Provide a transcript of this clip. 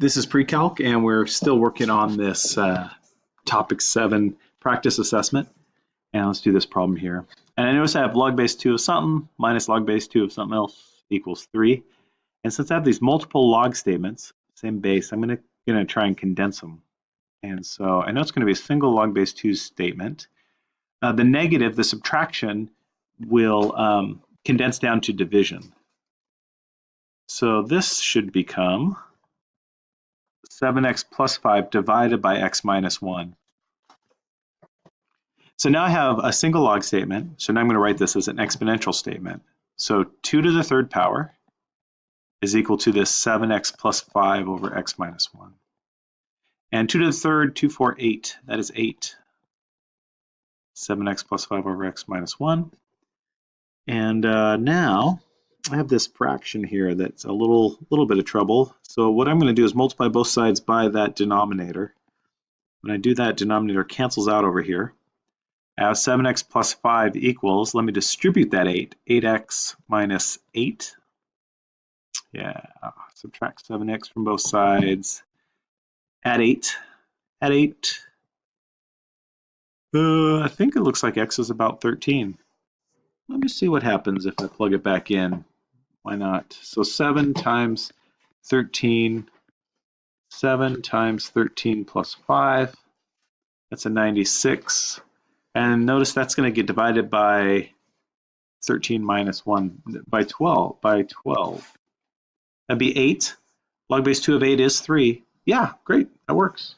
This is pre-calc and we're still working on this uh, topic seven practice assessment. And let's do this problem here. And I notice I have log base two of something minus log base two of something else equals three. And since I have these multiple log statements, same base, I'm gonna, gonna try and condense them. And so I know it's gonna be a single log base two statement. Uh, the negative, the subtraction, will um, condense down to division. So this should become 7x plus 5 divided by x minus 1. So now I have a single log statement. So now I'm going to write this as an exponential statement. So 2 to the third power is equal to this 7x plus 5 over x minus 1. And 2 to the third, 2, 4, 8. That is 8. 7x plus 5 over x minus 1. And uh, now I have this fraction here that's a little little bit of trouble. So what I'm going to do is multiply both sides by that denominator. When I do that, denominator cancels out over here. I have 7x plus 5 equals, let me distribute that 8, 8x minus 8. Yeah, subtract 7x from both sides. Add 8, add 8. Uh, I think it looks like x is about 13. Let me see what happens if I plug it back in. Why not? So 7 times 13, 7 times 13 plus 5, that's a 96. And notice that's going to get divided by 13 minus 1, by 12, by 12. That'd be 8. Log base 2 of 8 is 3. Yeah, great, that works.